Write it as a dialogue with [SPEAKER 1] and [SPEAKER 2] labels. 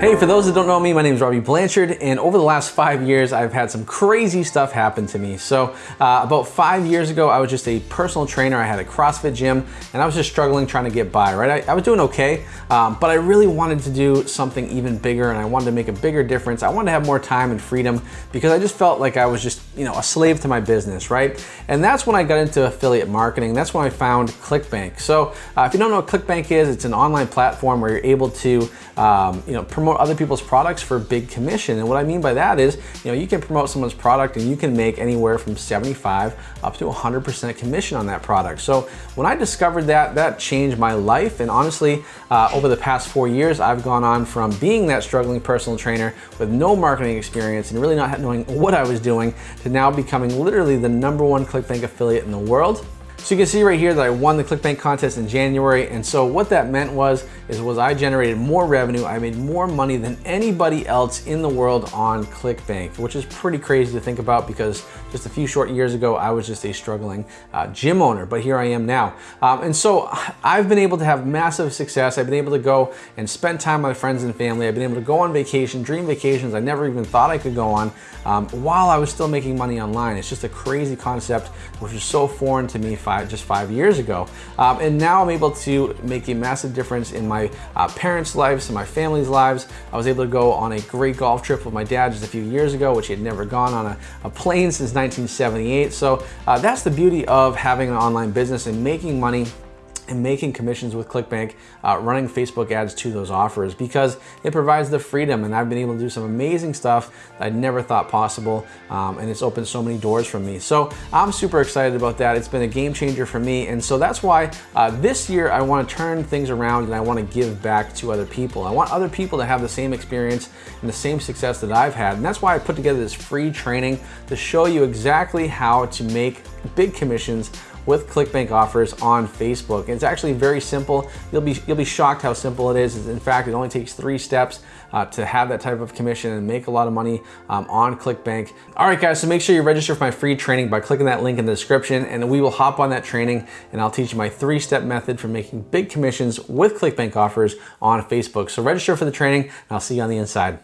[SPEAKER 1] Hey, for those that don't know me, my name is Robbie Blanchard, and over the last five years, I've had some crazy stuff happen to me. So uh, about five years ago, I was just a personal trainer. I had a CrossFit gym, and I was just struggling trying to get by, right? I, I was doing okay, um, but I really wanted to do something even bigger, and I wanted to make a bigger difference. I wanted to have more time and freedom because I just felt like I was just, you know, a slave to my business, right? And that's when I got into affiliate marketing. That's when I found ClickBank. So uh, if you don't know what ClickBank is, it's an online platform where you're able to, um, you know, promote promote other people's products for a big commission. And what I mean by that is, you know, you can promote someone's product and you can make anywhere from 75 up to 100% commission on that product. So when I discovered that, that changed my life. And honestly, uh, over the past four years, I've gone on from being that struggling personal trainer with no marketing experience and really not knowing what I was doing to now becoming literally the number one ClickBank affiliate in the world. So you can see right here that I won the ClickBank contest in January. And so what that meant was, is was I generated more revenue. I made more money than anybody else in the world on ClickBank, which is pretty crazy to think about because just a few short years ago, I was just a struggling uh, gym owner, but here I am now. Um, and so I've been able to have massive success. I've been able to go and spend time with my friends and family. I've been able to go on vacation, dream vacations I never even thought I could go on um, while I was still making money online. It's just a crazy concept, which is so foreign to me five, just five years ago. Um, and now I'm able to make a massive difference in my uh, parents' lives and my family's lives. I was able to go on a great golf trip with my dad just a few years ago, which he had never gone on a, a plane since 1978. So uh, that's the beauty of having an online business and making money and making commissions with ClickBank, uh, running Facebook ads to those offers because it provides the freedom and I've been able to do some amazing stuff that I never thought possible um, and it's opened so many doors for me. So I'm super excited about that. It's been a game changer for me and so that's why uh, this year I want to turn things around and I want to give back to other people. I want other people to have the same experience and the same success that I've had and that's why I put together this free training to show you exactly how to make big commissions with ClickBank offers on Facebook. It's actually very simple. You'll be, you'll be shocked how simple it is. In fact, it only takes three steps uh, to have that type of commission and make a lot of money um, on ClickBank. All right, guys, so make sure you register for my free training by clicking that link in the description and we will hop on that training and I'll teach you my three-step method for making big commissions with ClickBank offers on Facebook. So register for the training and I'll see you on the inside.